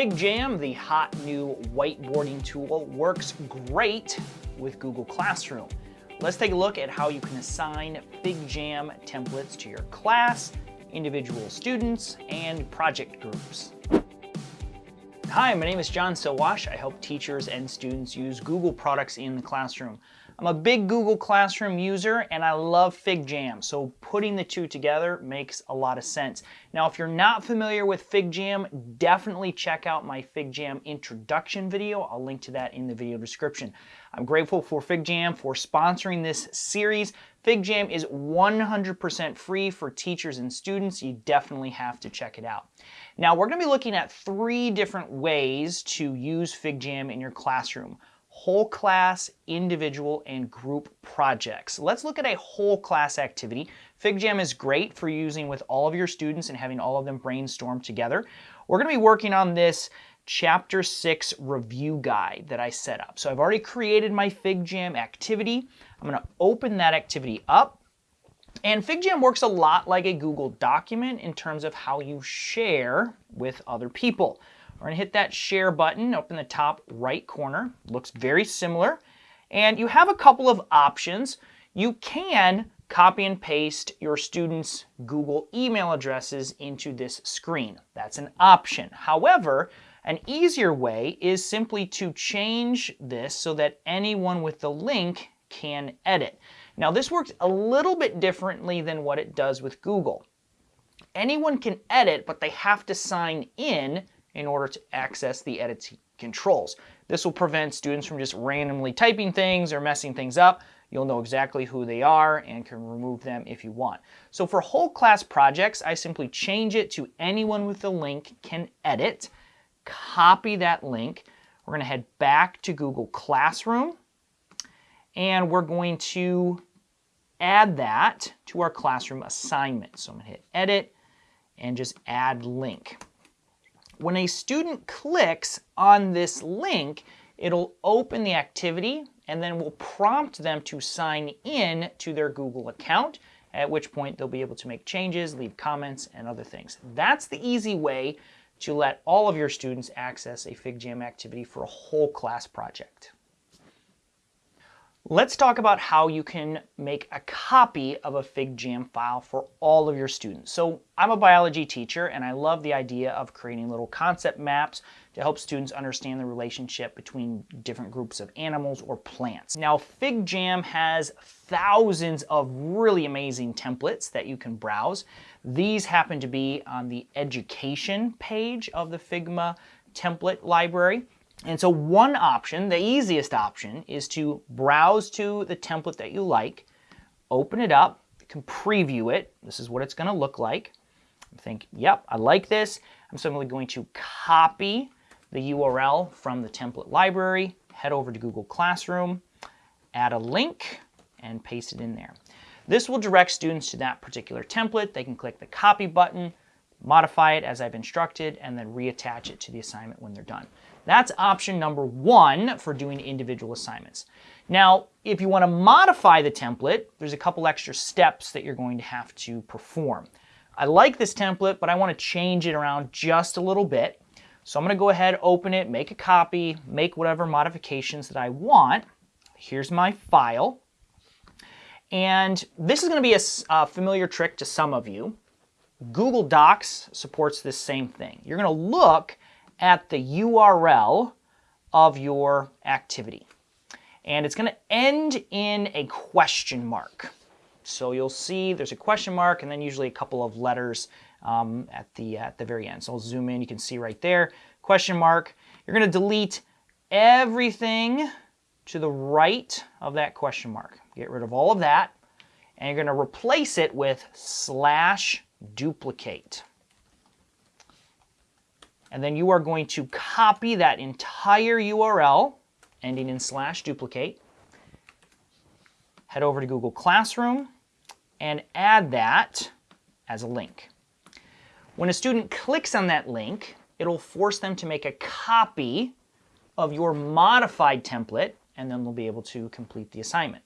FigJam, the hot new whiteboarding tool, works great with Google Classroom. Let's take a look at how you can assign FigJam templates to your class, individual students, and project groups. Hi, my name is John Sowash. I help teachers and students use Google products in the classroom. I'm a big Google Classroom user and I love FigJam, so putting the two together makes a lot of sense. Now, if you're not familiar with FigJam, definitely check out my FigJam introduction video. I'll link to that in the video description. I'm grateful for FigJam for sponsoring this series. FigJam is 100% free for teachers and students. You definitely have to check it out. Now we're going to be looking at three different ways to use FigJam in your classroom. Whole class, individual, and group projects. Let's look at a whole class activity. FigJam is great for using with all of your students and having all of them brainstorm together. We're going to be working on this chapter 6 review guide that I set up. So I've already created my FigJam activity. I'm going to open that activity up. And FigJam works a lot like a Google document in terms of how you share with other people. We're to hit that share button up in the top right corner. Looks very similar. And you have a couple of options. You can copy and paste your students' Google email addresses into this screen. That's an option. However, an easier way is simply to change this so that anyone with the link can edit. Now this works a little bit differently than what it does with Google. Anyone can edit, but they have to sign in in order to access the edit controls. This will prevent students from just randomly typing things or messing things up. You'll know exactly who they are and can remove them if you want. So for whole class projects, I simply change it to anyone with the link can edit, copy that link. We're going to head back to Google Classroom and we're going to add that to our classroom assignment. So I'm going to hit edit and just add link. When a student clicks on this link, it'll open the activity and then will prompt them to sign in to their Google account, at which point they'll be able to make changes, leave comments, and other things. That's the easy way to let all of your students access a FigJam activity for a whole class project. Let's talk about how you can make a copy of a FigJam file for all of your students. So I'm a biology teacher and I love the idea of creating little concept maps to help students understand the relationship between different groups of animals or plants. Now FigJam has thousands of really amazing templates that you can browse. These happen to be on the education page of the Figma template library. And so one option, the easiest option, is to browse to the template that you like, open it up, can preview it. This is what it's going to look like. Think, yep, I like this. I'm simply going to copy the URL from the template library, head over to Google Classroom, add a link, and paste it in there. This will direct students to that particular template. They can click the copy button, modify it as I've instructed, and then reattach it to the assignment when they're done. That's option number one for doing individual assignments. Now, if you want to modify the template, there's a couple extra steps that you're going to have to perform. I like this template, but I want to change it around just a little bit. So I'm going to go ahead, open it, make a copy, make whatever modifications that I want. Here's my file. And this is going to be a, a familiar trick to some of you. Google Docs supports this same thing. You're going to look at the URL of your activity. And it's going to end in a question mark. So you'll see there's a question mark and then usually a couple of letters um, at, the, at the very end. So I'll zoom in, you can see right there, question mark. You're going to delete everything to the right of that question mark. Get rid of all of that. And you're going to replace it with slash duplicate. And then you are going to copy that entire URL, ending in slash duplicate, head over to Google Classroom, and add that as a link. When a student clicks on that link, it'll force them to make a copy of your modified template, and then they'll be able to complete the assignment.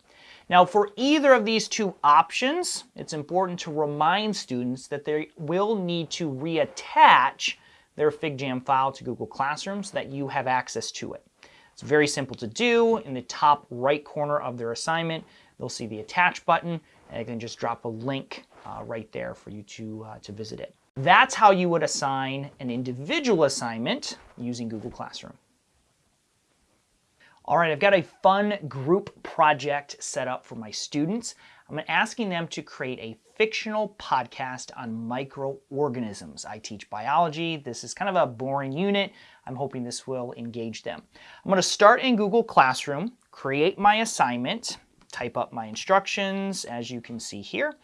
Now, for either of these two options, it's important to remind students that they will need to reattach their FigJam file to Google Classroom so that you have access to it. It's very simple to do. In the top right corner of their assignment, they'll see the attach button, and they can just drop a link uh, right there for you to, uh, to visit it. That's how you would assign an individual assignment using Google Classroom. All right, I've got a fun group project set up for my students. I'm asking them to create a fictional podcast on microorganisms. I teach biology. This is kind of a boring unit. I'm hoping this will engage them. I'm going to start in Google Classroom, create my assignment, type up my instructions, as you can see here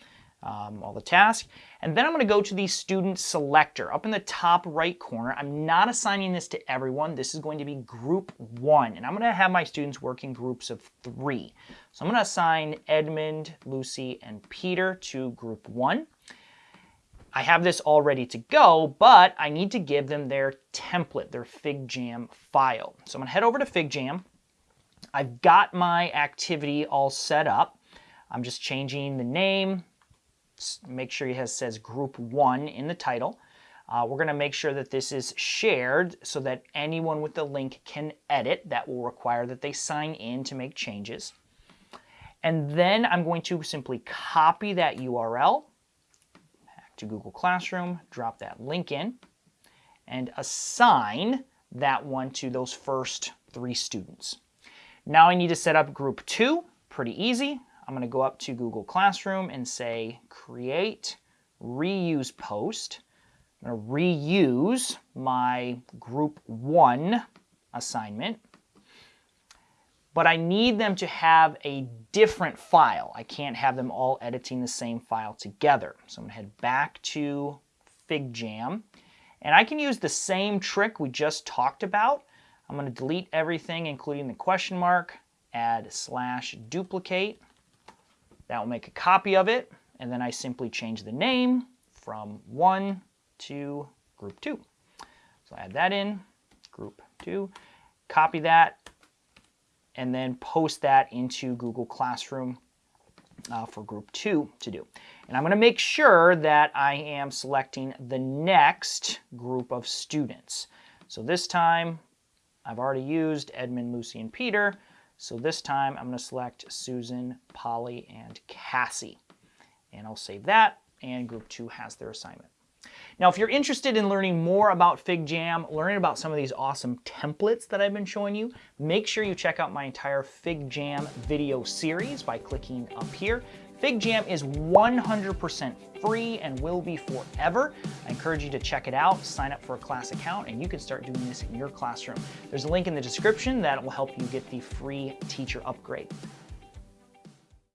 um, all the tasks. And then I'm going to go to the student selector up in the top right corner. I'm not assigning this to everyone. This is going to be group one. And I'm going to have my students work in groups of three. So I'm going to assign Edmund, Lucy, and Peter to group one. I have this all ready to go, but I need to give them their template, their FigJam file. So I'm going to head over to FigJam. I've got my activity all set up. I'm just changing the name, make sure it has, says group one in the title. Uh, we're going to make sure that this is shared so that anyone with the link can edit. That will require that they sign in to make changes. And then I'm going to simply copy that URL back to Google Classroom, drop that link in, and assign that one to those first three students. Now I need to set up group two, pretty easy. I'm going to go up to Google Classroom and say create reuse post. I'm going to reuse my group one assignment, but I need them to have a different file. I can't have them all editing the same file together. So I'm going to head back to FigJam, and I can use the same trick we just talked about. I'm going to delete everything, including the question mark, add slash duplicate, that will make a copy of it, and then I simply change the name from 1 to group 2. So add that in, group 2, copy that, and then post that into Google Classroom uh, for group 2 to do. And I'm going to make sure that I am selecting the next group of students. So this time, I've already used Edmund, Lucy, and Peter. So this time I'm going to select Susan, Polly, and Cassie. And I'll save that, and group two has their assignment. Now, if you're interested in learning more about FigJam, learning about some of these awesome templates that I've been showing you, make sure you check out my entire FigJam video series by clicking up here. FigJam is 100% free and will be forever. I encourage you to check it out, sign up for a class account, and you can start doing this in your classroom. There's a link in the description that will help you get the free teacher upgrade.